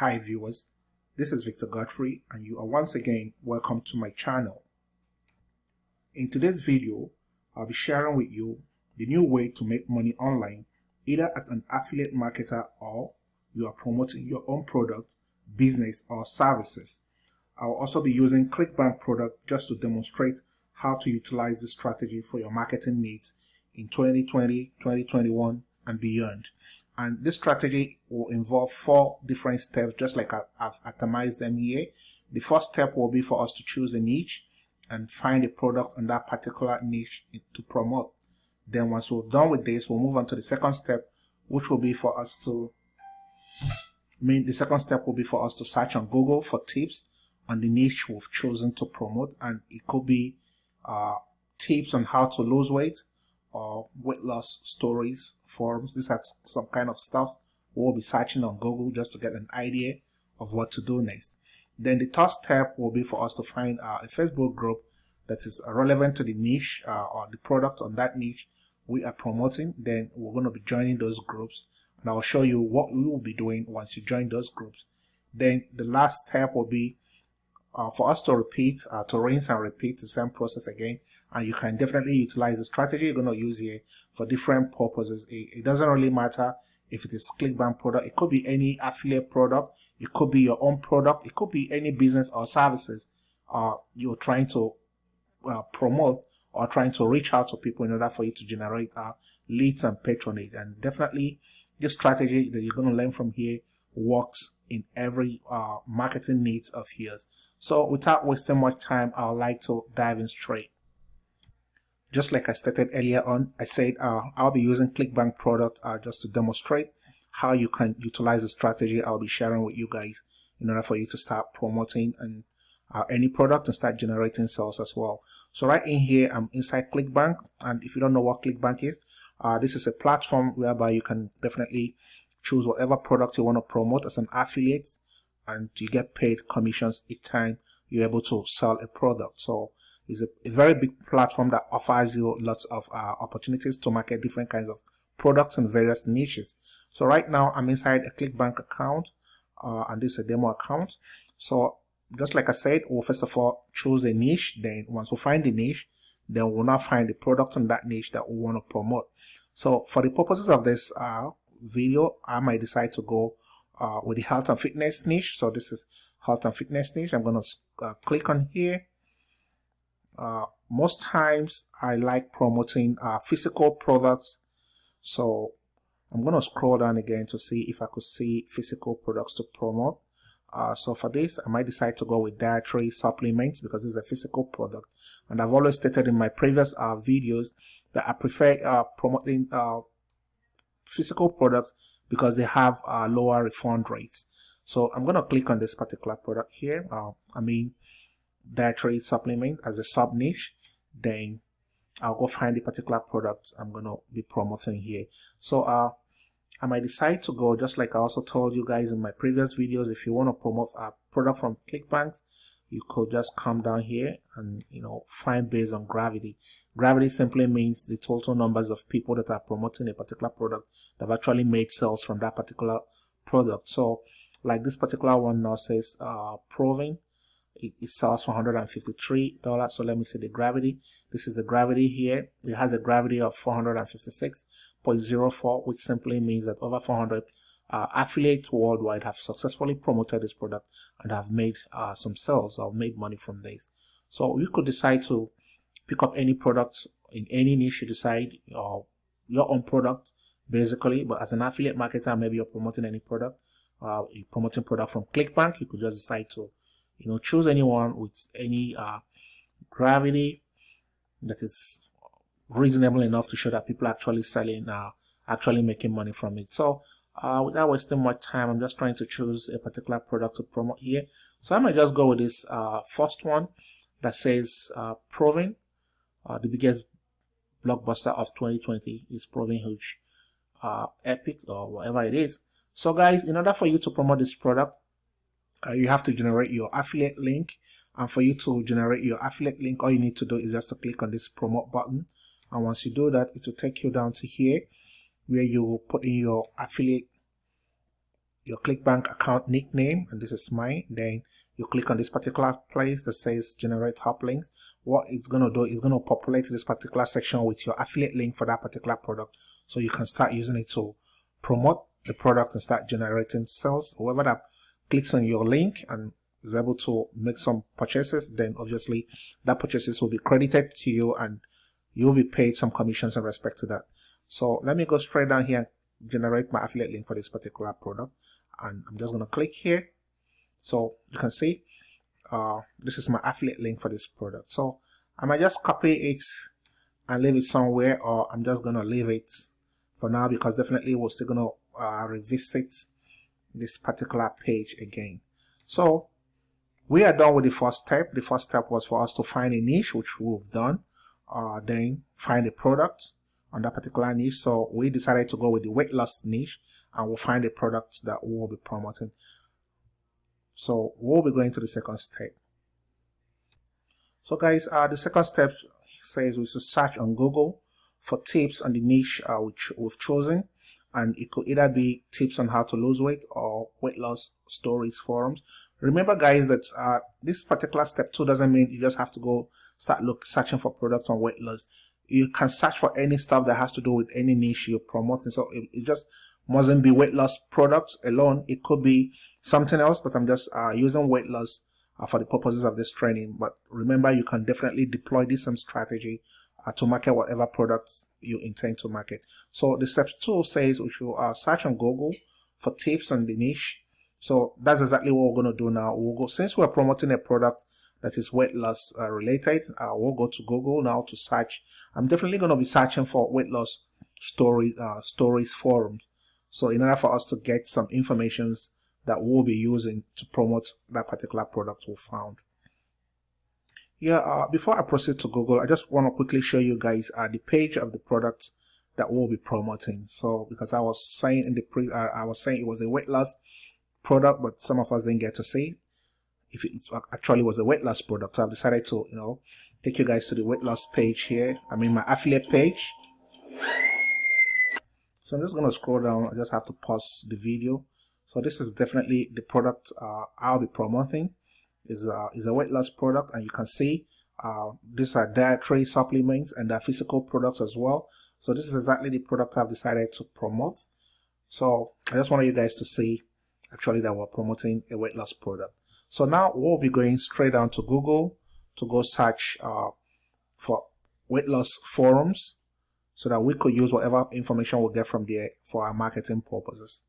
Hi viewers, this is Victor Godfrey and you are once again welcome to my channel. In today's video, I'll be sharing with you the new way to make money online either as an affiliate marketer or you are promoting your own product, business or services. I'll also be using ClickBank product just to demonstrate how to utilize this strategy for your marketing needs in 2020, 2021 and beyond. And this strategy will involve four different steps, just like I've atomized them here. The first step will be for us to choose a niche and find a product on that particular niche to promote. Then once we're done with this, we'll move on to the second step, which will be for us to, I mean, the second step will be for us to search on Google for tips on the niche we've chosen to promote. And it could be uh, tips on how to lose weight, or weight loss stories, forums. These are some kind of stuff we'll be searching on Google just to get an idea of what to do next. Then the third step will be for us to find uh, a Facebook group that is relevant to the niche uh, or the product on that niche we are promoting. Then we're going to be joining those groups and I'll show you what we will be doing once you join those groups. Then the last step will be uh, for us to repeat, uh, to rinse and repeat the same process again. And you can definitely utilize the strategy you're going to use here for different purposes. It, it, doesn't really matter if it is ClickBank product. It could be any affiliate product. It could be your own product. It could be any business or services uh, you're trying to uh, promote or trying to reach out to people in order for you to generate uh, leads and patronage. And definitely this strategy that you're going to learn from here works in every uh, marketing needs of yours. So without wasting much time, I would like to dive in straight. Just like I stated earlier on, I said uh, I'll be using ClickBank product uh, just to demonstrate how you can utilize the strategy I'll be sharing with you guys in order for you to start promoting and uh, any product and start generating sales as well. So right in here, I'm inside ClickBank. And if you don't know what ClickBank is, uh, this is a platform whereby you can definitely choose whatever product you want to promote as an affiliate and you get paid commissions each time you're able to sell a product. So it's a, a very big platform that offers you lots of uh, opportunities to market different kinds of products in various niches. So right now I'm inside a ClickBank account uh, and this is a demo account. So just like I said, we'll first of all choose a niche. Then once we find the niche, then we'll now find the product on that niche that we want to promote. So for the purposes of this uh, video, I might decide to go uh, with the health and fitness niche. So this is health and fitness niche. I'm going to uh, click on here. Uh, most times I like promoting uh, physical products. So I'm going to scroll down again to see if I could see physical products to promote. Uh, so for this, I might decide to go with dietary supplements because it's a physical product. And I've always stated in my previous uh, videos that I prefer promoting physical products because they have uh, lower refund rates. So I'm going to click on this particular product here. Uh, I mean, dietary supplement as a sub niche. Then I'll go find the particular product I'm going to be promoting here. So uh, I might decide to go just like I also told you guys in my previous videos. If you want to promote a product from ClickBank, you could just come down here and you know find based on gravity. Gravity simply means the total numbers of people that are promoting a particular product that have actually made sales from that particular product. So like this particular one now says uh proving it, it sells for 153 dollars. So let me see the gravity. This is the gravity here. It has a gravity of 456.04 which simply means that over 400 uh, affiliates worldwide have successfully promoted this product and have made uh, some sales or made money from this. So you could decide to pick up any product in any niche you decide or your own product basically. But as an affiliate marketer, maybe you're promoting any product. Uh, you're promoting product from ClickBank. You could just decide to, you know, choose anyone with any uh, gravity that is reasonable enough to show that people actually selling, uh, actually making money from it. So uh, without wasting much time I'm just trying to choose a particular product to promote here. So I might just go with this uh, first one that says uh, Proving uh, the biggest blockbuster of 2020 is Proving Huge uh, Epic or whatever it is. So guys in order for you to promote this product uh, you have to generate your affiliate link. And for you to generate your affiliate link all you need to do is just to click on this promote button. And once you do that it will take you down to here where you put in your affiliate your clickbank account nickname and this is mine then you click on this particular place that says generate hop links. What it's going to do is going to populate this particular section with your affiliate link for that particular product. So you can start using it to promote the product and start generating sales. Whoever that clicks on your link and is able to make some purchases then obviously that purchases will be credited to you and you'll be paid some commissions in respect to that so let me go straight down here and generate my affiliate link for this particular product. And I'm just going to click here. So you can see uh, this is my affiliate link for this product. So I might just copy it and leave it somewhere or I'm just going to leave it for now because definitely we're still going to uh, revisit this particular page again. So we are done with the first step. The first step was for us to find a niche which we've done uh, then find a product on that particular niche. So we decided to go with the weight loss niche and we'll find a product that we'll be promoting. So we'll be going to the second step. So guys, uh, the second step says we should search on Google for tips on the niche uh, which we've chosen. And it could either be tips on how to lose weight or weight loss stories forums. Remember guys that uh, this particular step two doesn't mean you just have to go start look searching for products on weight loss you can search for any stuff that has to do with any niche you're promoting. So it, it just mustn't be weight loss products alone. It could be something else, but I'm just uh, using weight loss uh, for the purposes of this training. But remember, you can definitely deploy this same strategy uh, to market whatever product you intend to market. So the step two says we should uh, search on Google for tips on the niche. So that's exactly what we're going to do now. We'll go, since we're promoting a product that is weight loss uh, related. Uh, we'll go to Google now to search. I'm definitely going to be searching for weight loss story uh, stories forums. So in order for us to get some informations that we'll be using to promote that particular product we found. Yeah, uh, before I proceed to Google, I just want to quickly show you guys uh, the page of the product that we'll be promoting. So because I was saying in the pre, uh, I was saying it was a weight loss product, but some of us didn't get to see if it actually was a weight loss product. So I've decided to, you know, take you guys to the weight loss page here. I mean, my affiliate page. So I'm just going to scroll down. I just have to pause the video. So this is definitely the product uh, I'll be promoting. is a, is a weight loss product and you can see uh, these are dietary supplements and they're physical products as well. So this is exactly the product I've decided to promote. So I just wanted you guys to see actually that we're promoting a weight loss product. So now we'll be going straight down to Google to go search uh, for weight loss forums so that we could use whatever information we get from there for our marketing purposes.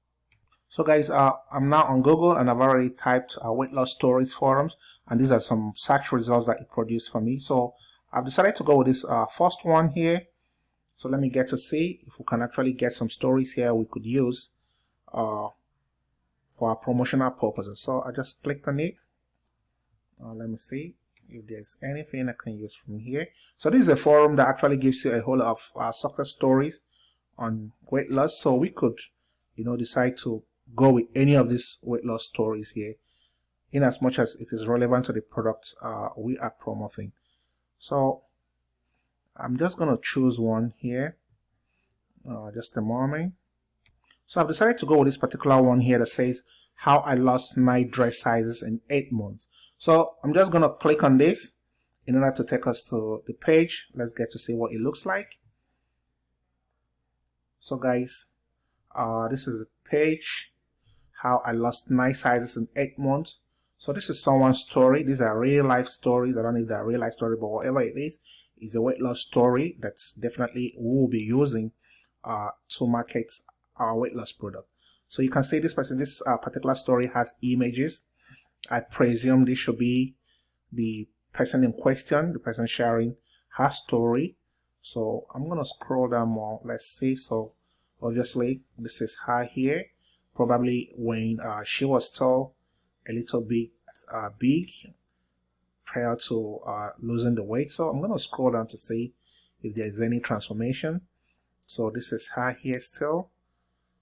So guys, uh, I'm now on Google and I've already typed uh, weight loss stories forums and these are some search results that it produced for me. So I've decided to go with this uh, first one here. So let me get to see if we can actually get some stories here we could use uh, for our promotional purposes. So I just clicked on it. Uh, let me see if there's anything I can use from here. So this is a forum that actually gives you a whole lot of uh, success stories on weight loss. So we could, you know, decide to go with any of these weight loss stories here in as much as it is relevant to the product uh, we are promoting. So I'm just going to choose one here. Uh, just a moment. So I've decided to go with this particular one here that says how I lost my dress sizes in eight months. So I'm just going to click on this in order to take us to the page. Let's get to see what it looks like. So guys, uh, this is a page, how I lost my sizes in eight months. So this is someone's story. These are real life stories. I don't know if they're real life story, but whatever it is, is a weight loss story that's definitely we will be using uh, to market our weight loss product. So you can see this person, this uh, particular story has images. I presume this should be the person in question, the person sharing her story. So I'm going to scroll down more. Let's see. So obviously this is her here. Probably when uh, she was still a little bit uh, big prior to uh, losing the weight. So I'm going to scroll down to see if there's any transformation. So this is her here still.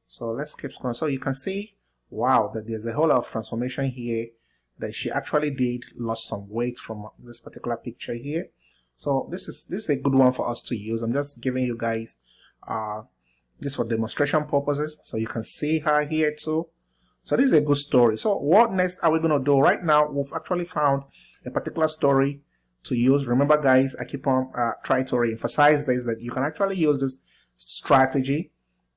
So let's keep scrolling. So you can see, wow, that there's a whole lot of transformation here that she actually did lost some weight from this particular picture here. So this is this is a good one for us to use. I'm just giving you guys uh, this for demonstration purposes. So you can see her here too. So this is a good story. So what next are we going to do? Right now, we've actually found a particular story to use. Remember guys, I keep on uh, trying to re-emphasize this, that you can actually use this strategy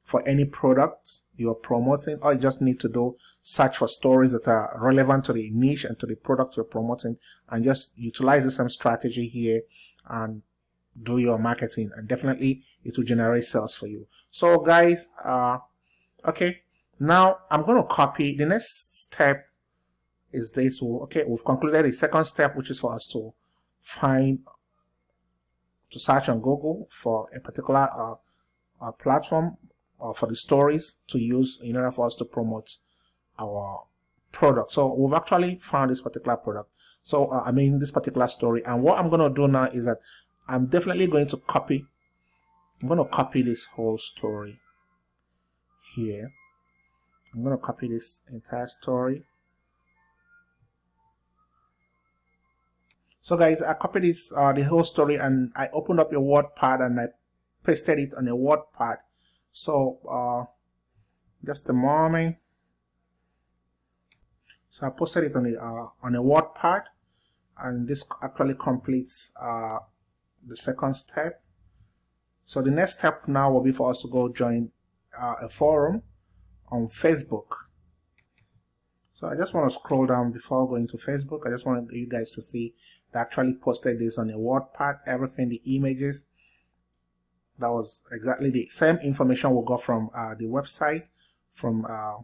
for any product you're promoting. All you just need to do, search for stories that are relevant to the niche and to the product you're promoting and just utilize the same strategy here and do your marketing and definitely it will generate sales for you. So guys, uh, okay, now I'm going to copy the next step is this. Okay, we've concluded the second step, which is for us to find to search on Google for a particular uh, uh, platform or for the stories to use in order for us to promote our product. So we've actually found this particular product. So uh, I mean this particular story. And what I'm going to do now is that I'm definitely going to copy. I'm going to copy this whole story here. I'm going to copy this entire story. So guys, I copied this, uh, the whole story and I opened up a word pad and I pasted it on a WordPad. So, uh, just a moment. So I posted it on a, uh, on a WordPad and this actually completes uh, the second step. So the next step now will be for us to go join uh, a forum on Facebook. So I just want to scroll down before going to Facebook. I just want you guys to see they actually posted this on a WordPad, everything, the images. That was exactly the same information we got from uh, the website, from uh,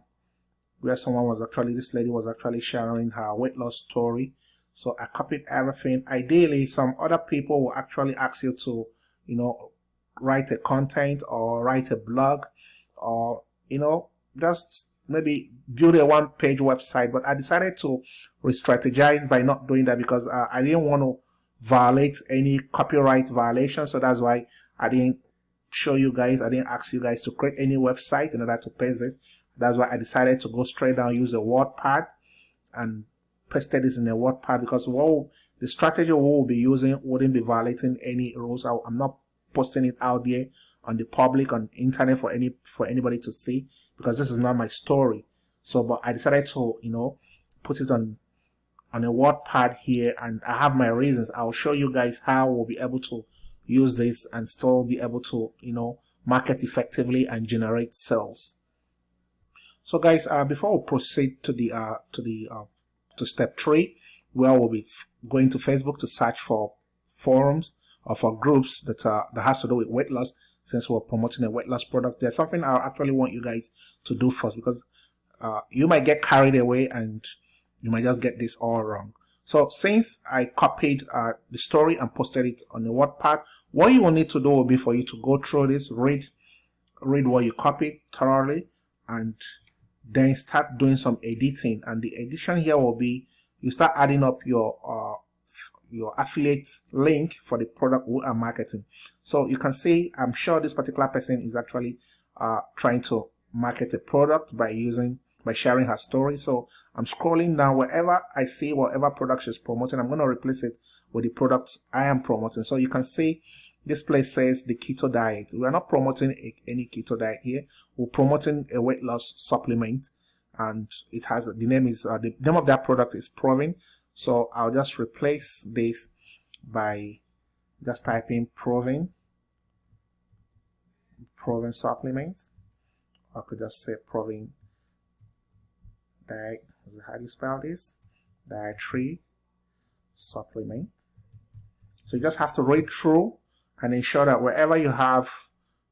where someone was actually, this lady was actually sharing her weight loss story. So I copied everything. Ideally, some other people will actually ask you to, you know, write a content or write a blog or, you know, just maybe build a one page website but I decided to re-strategize by not doing that because uh, I didn't want to violate any copyright violation so that's why I didn't show you guys I didn't ask you guys to create any website in order to paste this. That's why I decided to go straight down use a WordPad and pasted this in a WordPad because what the strategy we will be using wouldn't be violating any rules. I'm not posting it out there on the public on internet for any for anybody to see because this is not my story. So but i decided to you know put it on on a wordpad here and i have my reasons. I'll show you guys how we'll be able to use this and still be able to you know market effectively and generate sales. So guys uh, before we proceed to the uh, to the uh, to step three where we'll be going to facebook to search for forums or for groups that are that has to do with weight loss since we're promoting a weight loss product. There's something i actually want you guys to do first because uh, you might get carried away and you might just get this all wrong so since i copied uh, the story and posted it on the WordPad, what you will need to do will be for you to go through this read read what you copied thoroughly and then start doing some editing and the edition here will be you start adding up your uh, your affiliate link for the product we are marketing. So you can see, I'm sure this particular person is actually uh, trying to market a product by using by sharing her story. So I'm scrolling down wherever I see whatever product she's promoting, I'm going to replace it with the product I am promoting. So you can see this place says the keto diet. We are not promoting a, any keto diet here. We're promoting a weight loss supplement and it has the name is uh, the name of that product is Proving. So I'll just replace this by just typing Proving, Proving supplement. I could just say Proving diet, how do you spell this? Dietary supplement. So you just have to read through and ensure that wherever you have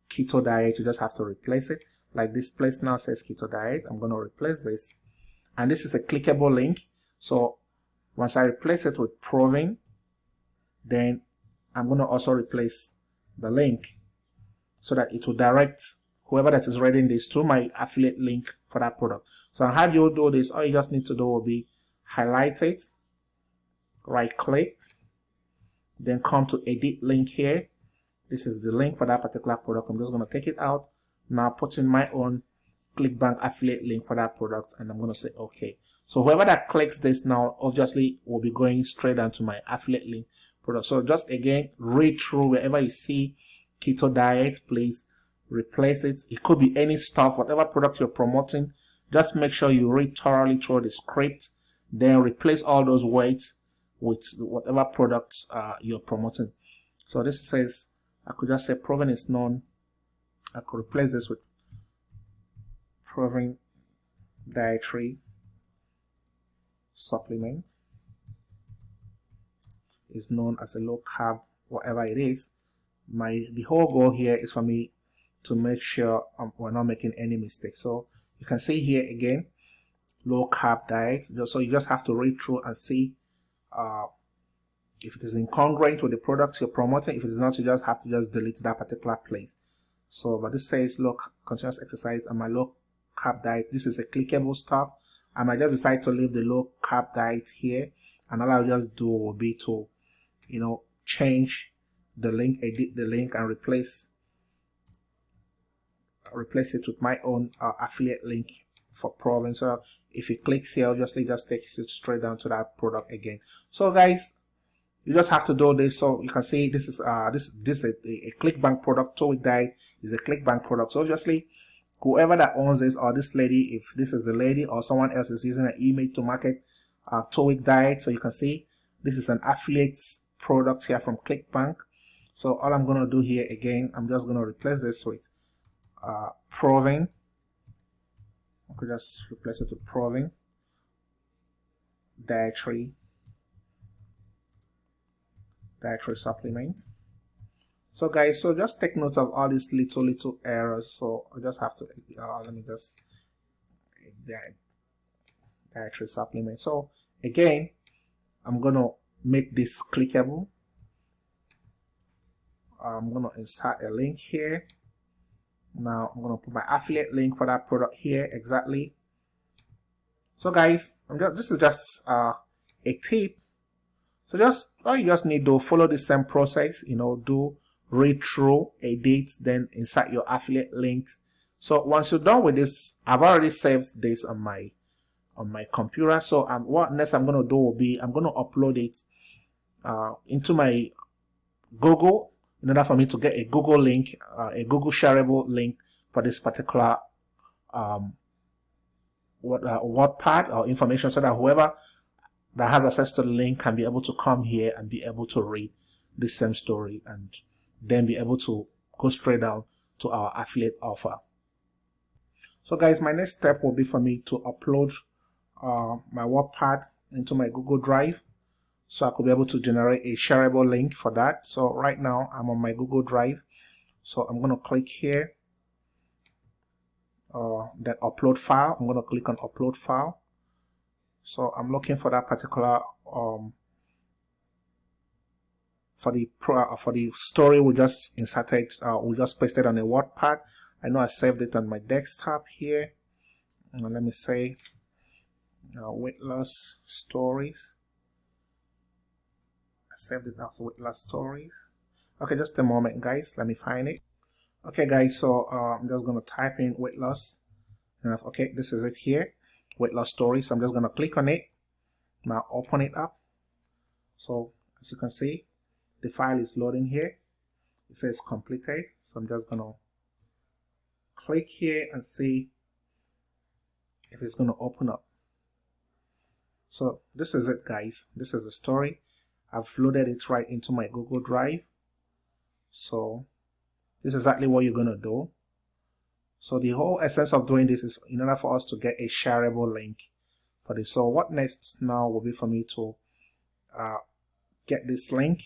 keto diet, you just have to replace it. Like this place now says keto diet. I'm going to replace this. And this is a clickable link. So once I replace it with proving, then I'm going to also replace the link so that it will direct whoever that is reading this to my affiliate link for that product. So how do you do this? All you just need to do will be highlight it, right click, then come to edit link here. This is the link for that particular product. I'm just going to take it out. Now put in my own ClickBank affiliate link for that product and I'm going to say okay. So whoever that clicks this now obviously will be going straight down to my affiliate link product. So just again read through wherever you see keto diet please replace it. It could be any stuff whatever product you're promoting just make sure you read thoroughly through the script then replace all those words with whatever products uh, you're promoting. So this says I could just say proven is known. I could replace this with proven dietary supplement. Is known as a low carb whatever it is. My the whole goal here is for me to make sure um, we're not making any mistakes. So you can see here again low carb diet. So you just have to read through and see uh, if it is incongruent with the products you're promoting. If it is not you just have to just delete that particular place. So but this says low continuous exercise and my low carb diet. This is a clickable stuff. I might just decide to leave the low carb diet here. And all I'll just do will be to you know change the link edit the link and replace replace it with my own uh, affiliate link for province. So if it clicks here obviously just takes you straight down to that product again. So guys you just have to do this. So you can see this is uh this this is a, a clickbank product. So with is a clickbank product. So obviously whoever that owns this or this lady if this is the lady or someone else is using an email to market uh keto diet so you can see this is an affiliate product here from clickbank. So all i'm going to do here again i'm just going to replace this with uh proven I could just replace it with proven dietary dietary supplement. So guys so just take note of all these little little errors. So I just have to uh, let me just dietary supplement. So again I'm gonna make this clickable. I'm gonna insert a link here now I'm gonna put my affiliate link for that product here exactly. So guys just, this is just uh, a tip. So just all you just need to follow the same process you know do read through edit then insert your affiliate links so once you're done with this I've already saved this on my on my computer. So um, what next I'm gonna do will be I'm gonna upload it uh, into my Google in order for me to get a Google link, uh, a Google shareable link for this particular um, what uh, WordPad or information so that whoever that has access to the link can be able to come here and be able to read the same story and then be able to go straight down to our affiliate offer. So guys, my next step will be for me to upload uh, my WordPad into my Google Drive so I could be able to generate a shareable link for that. So right now I'm on my Google Drive. So I'm going to click here uh, then upload file. I'm going to click on upload file. So I'm looking for that particular um, for the pro, uh, for the story we just inserted uh, we just pasted on a WordPad I know I saved it on my desktop here. And let me say uh, weight loss stories I saved it also with last stories. Okay, just a moment, guys. Let me find it. Okay, guys, so uh, I'm just to type in weight loss. and Okay, this is it here. Weight loss story. So I'm just to click on it. Now open it up. So as you can see, the file is loading here. It says completed. So I'm just to click here and see if it's to open up. So this is it, guys. This is the story. I've loaded it right into my Google Drive. So this is exactly what you're going to do. So the whole essence of doing this is in order for us to get a shareable link for this. So what next now will be for me to uh, get this link.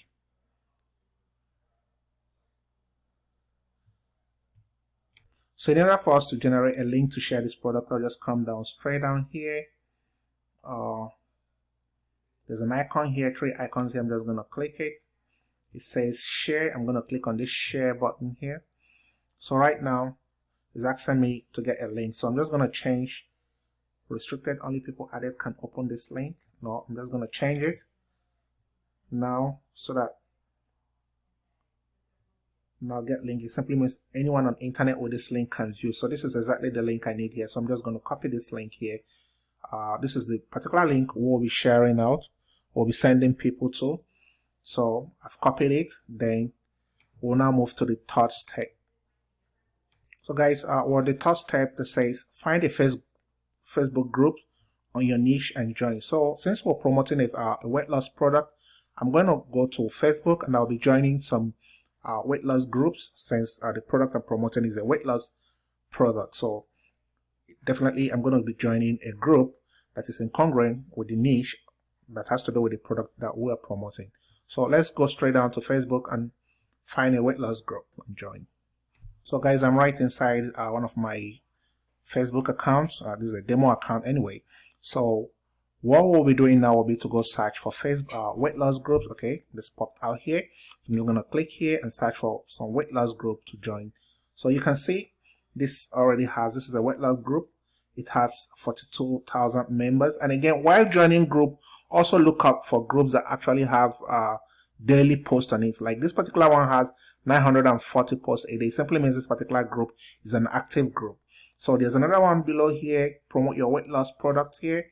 So in order for us to generate a link to share this product, I'll just come down straight down here. Uh, there's an icon here three icons here i'm just going to click it. It says share i'm going to click on this share button here. So right now it's asking me to get a link. So i'm just going to change. Restricted only people added can open this link. No i'm just going to change it now so that now get link. It simply means anyone on internet with this link can view. So this is exactly the link i need here. So i'm just going to copy this link here. Uh, this is the particular link we'll be sharing out we'll be sending people to. So I've copied it. Then we'll now move to the third step. So guys, uh, well, the third step that says find a face Facebook group on your niche and join. So since we're promoting a, uh, a weight loss product, I'm going to go to Facebook and I'll be joining some uh, weight loss groups since uh, the product I'm promoting is a weight loss product. So definitely I'm going to be joining a group that is incongruent with the niche that has to do with the product that we are promoting. So let's go straight down to Facebook and find a weight loss group and join. So guys, I'm right inside uh, one of my Facebook accounts. Uh, this is a demo account anyway. So what we'll be doing now will be to go search for Facebook uh, weight loss groups. Okay, this popped out here. So you're gonna click here and search for some weight loss group to join. So you can see this already has this is a weight loss group. It has 42,000 members. And again, while joining group, also look up for groups that actually have uh, daily posts on it. Like this particular one has 940 posts a day. Simply means this particular group is an active group. So there's another one below here, promote your weight loss product here,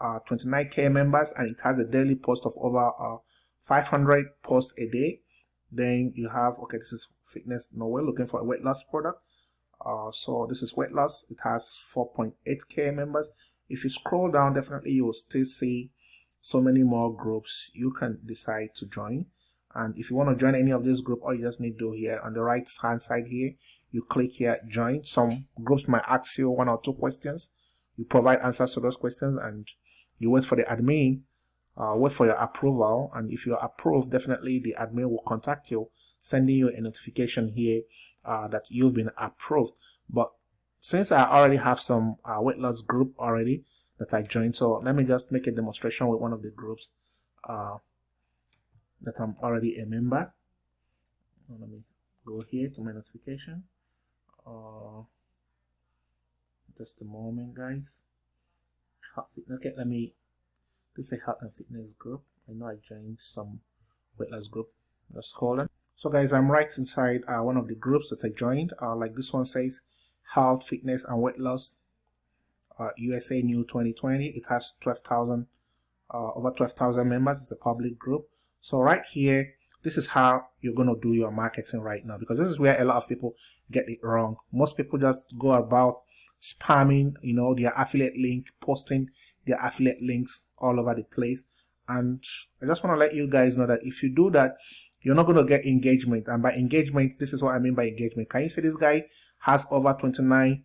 uh, 29k members, and it has a daily post of over uh, 500 posts a day. Then you have, okay, this is fitness. No, we're looking for a weight loss product. Uh, so this is weight loss. It has 4.8k members. If you scroll down, definitely you will still see so many more groups you can decide to join. And if you want to join any of this group, all you just need to do here on the right hand side here, you click here join some groups might ask you one or two questions you provide answers to those questions and you wait for the admin uh, wait for your approval. And if you're approved definitely the admin will contact you sending you a notification here uh, that you've been approved. But since I already have some uh, weight loss group already that I joined so let me just make a demonstration with one of the groups uh, that I'm already a member. Let me go here to my notification. Uh, just a moment guys. Okay let me this is a health and fitness group. I know I joined some weight loss group just hold on so guys I'm right inside uh, one of the groups that I joined. Uh, like this one says health fitness and weight loss uh, USA new 2020 it has 12,000 uh, over 12,000 members. It's a public group. So right here this is how you're going to do your marketing right now because this is where a lot of people get it wrong. Most people just go about spamming you know their affiliate link posting their affiliate links all over the place. And i just want to let you guys know that if you do that you're not going to get engagement. And by engagement this is what i mean by engagement. Can you see this guy has over 29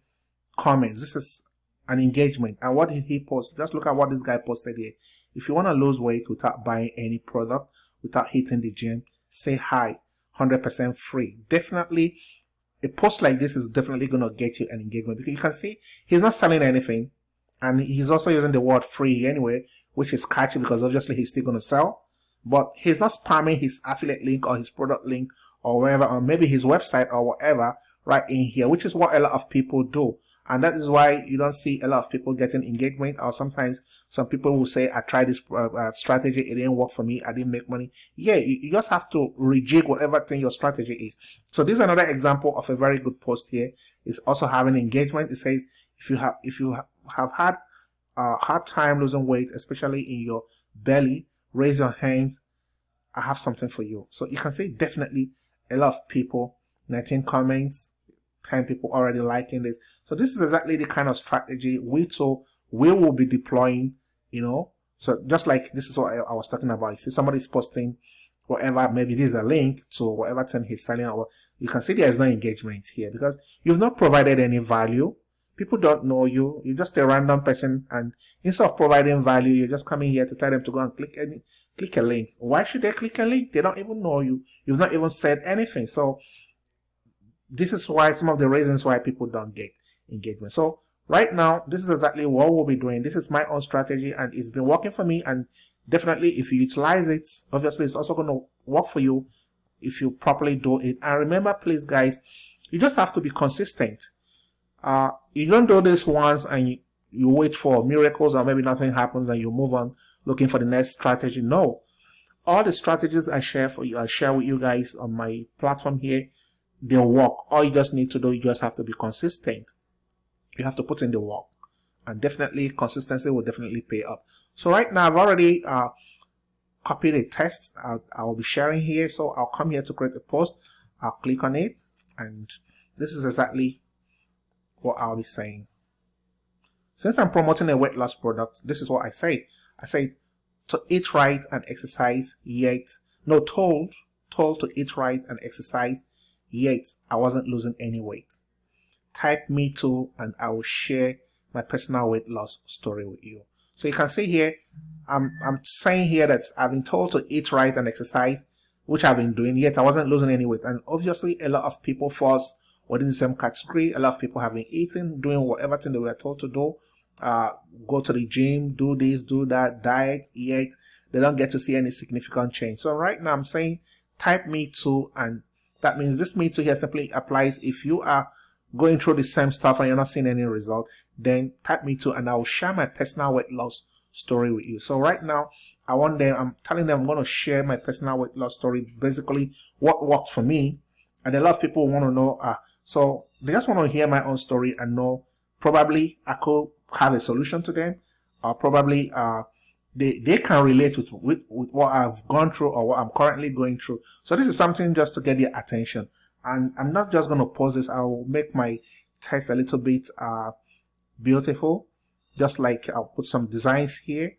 comments? This is an engagement. And what did he post? Just look at what this guy posted here. If you want to lose weight without buying any product without hitting the gym, say hi, 100% free. Definitely, a post like this is definitely going to get you an engagement because you can see he's not selling anything and he's also using the word free anyway, which is catchy because obviously he's still going to sell, but he's not spamming his affiliate link or his product link or wherever, or maybe his website or whatever right in here, which is what a lot of people do and that is why you don't see a lot of people getting engagement or sometimes some people will say i tried this uh, uh, strategy it didn't work for me i didn't make money. Yeah you, you, just have to rejig whatever thing your strategy is. So this is another example of a very good post here. It's also having engagement. It says if you have if you ha have had a hard time losing weight especially in your belly raise your hands. I have something for you. So you can see definitely a lot of people 19 comments 10 people already liking this. So this is exactly the kind of strategy we too we will be deploying, you know. So just like this is what I, I was talking about. You see somebody's posting whatever, maybe this is a link to whatever thing he's selling or you can see there is no engagement here because you've not provided any value. People don't know you. You're just a random person and instead of providing value, you're just coming here to tell them to go and click any click a link. Why should they click a link? They don't even know you. You've not even said anything. So this is why some of the reasons why people don't get engagement. So right now, this is exactly what we'll be doing. This is my own strategy and it's been working for me. And definitely if you utilize it, obviously it's also going to work for you if you properly do it. And remember, please guys, you just have to be consistent. Uh, you don't do this once and you, you wait for miracles or maybe nothing happens and you move on looking for the next strategy. No, all the strategies I share for you, I share with you guys on my platform here they'll work. All you just need to do, you just have to be consistent. You have to put in the work. And definitely, consistency will definitely pay up. So right now, I've already uh, copied a test I'll, I'll be sharing here. So I'll come here to create a post. I'll click on it. And this is exactly what I'll be saying. since I'm promoting a weight loss product, this is what I say. I say to eat right and exercise, yet, no, told, told to eat right and exercise, yet I wasn't losing any weight. Type me too and I will share my personal weight loss story with you. So you can see here, I'm, I'm saying here that I've been told to eat right and exercise, which I've been doing, yet I wasn't losing any weight. And obviously a lot of people falls within the same category. A lot of people have been eating, doing whatever thing they were told to do. Uh, go to the gym, do this, do that, diet, yet They don't get to see any significant change. So right now I'm saying type me too, and that means this me too here simply applies if you are going through the same stuff and you're not seeing any result, then type me too, and I will share my personal weight loss story with you. So right now, I want them, I'm telling them I'm going to share my personal weight loss story, basically what worked for me. And a lot of people want to know, uh, so they just want to hear my own story and know probably I could have a solution to them or probably uh, they, they can relate with, with, with what I've gone through or what I'm currently going through. So this is something just to get their attention. And I'm not just going to pause this. I'll make my text a little bit uh, beautiful. Just like I'll put some designs here.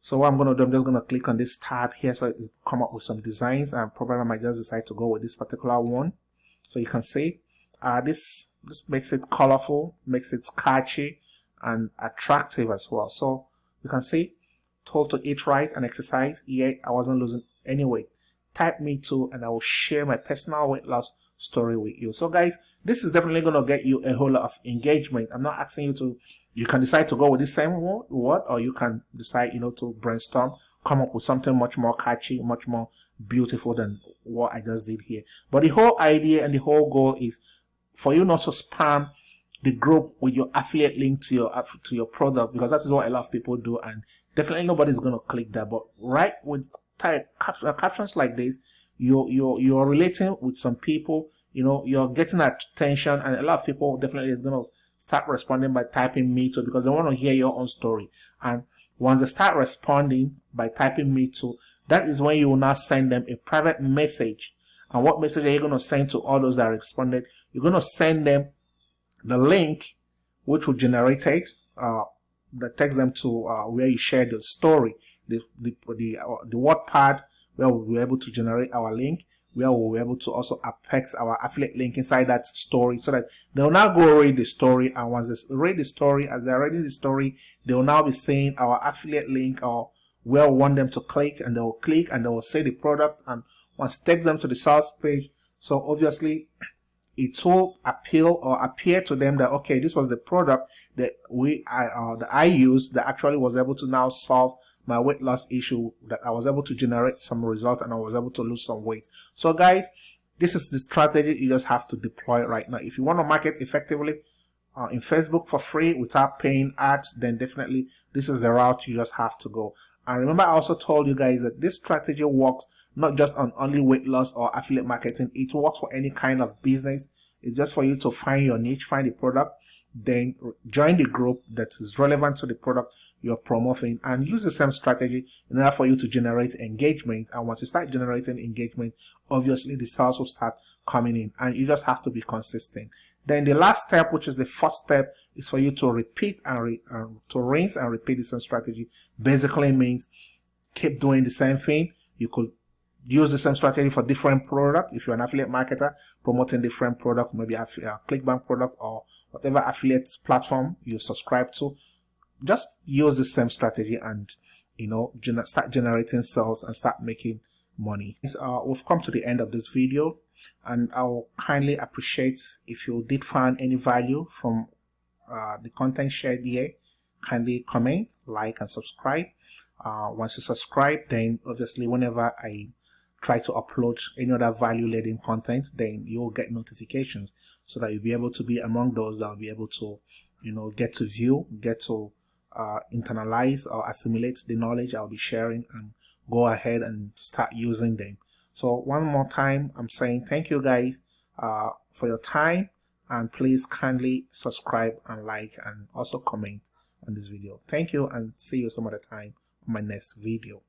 So what I'm going to do, I'm just going to click on this tab here so it come up with some designs and probably I might just decide to go with this particular one. So you can see uh, this this makes it colorful, makes it catchy and attractive as well. So you can see, told to eat right and exercise, yet I wasn't losing any weight. Type me too and I will share my personal weight loss story with you. So guys, this is definitely going to get you a whole lot of engagement. I'm not asking you to, you can decide to go with the same word or you can decide, you know, to brainstorm, come up with something much more catchy, much more beautiful than what I just did here. But the whole idea and the whole goal is for you not to spam the group with your affiliate link to your to your product because that is what a lot of people do and definitely nobody's going to click that. But right with type uh, captions like this you're you're you're relating with some people you know you're getting attention and a lot of people definitely is going to start responding by typing me too because they want to hear your own story. And once they start responding by typing me too that is when you will now send them a private message. And what message are you going to send to all those that responded? You're going to send them the link which will generate it uh, that takes them to uh, where you share the story, the the the, uh, the WordPad where we'll be able to generate our link, where we'll be able to also apex our affiliate link inside that story so that they'll now go read the story. And once they read the story, as they're reading the story, they'll now be seeing our affiliate link or where we want them to click and they'll click and they'll see the product. And once it takes them to the sales page so obviously it will appeal or appear to them that okay this was the product that we I uh, that I used that actually was able to now solve my weight loss issue that I was able to generate some result and I was able to lose some weight so guys this is the strategy you just have to deploy right now if you want to market effectively uh, in Facebook for free without paying ads, then definitely this is the route you just have to go. And remember, I also told you guys that this strategy works not just on only weight loss or affiliate marketing. It works for any kind of business. It's just for you to find your niche, find the product, then join the group that is relevant to the product you're promoting and use the same strategy in order for you to generate engagement. And once you start generating engagement, obviously the sales will start coming in and you just have to be consistent. Then the last step, which is the first step, is for you to repeat and re, uh, to rinse and repeat the same strategy. Basically means keep doing the same thing. You could use the same strategy for different products. If you're an affiliate marketer promoting different products, maybe a, a ClickBank product or whatever affiliate platform you subscribe to, just use the same strategy and you know gener start generating sales and start making money. Uh, we've come to the end of this video and I'll kindly appreciate if you did find any value from uh, the content shared here. Kindly comment, like and subscribe. Uh, once you subscribe, then obviously whenever I try to upload any other value laden content, then you'll get notifications so that you'll be able to be among those that will be able to, you know, get to view, get to uh, internalize or assimilate the knowledge I'll be sharing and go ahead and start using them. So one more time, I'm saying thank you guys uh, for your time and please kindly subscribe and like and also comment on this video. Thank you and see you some other time on my next video.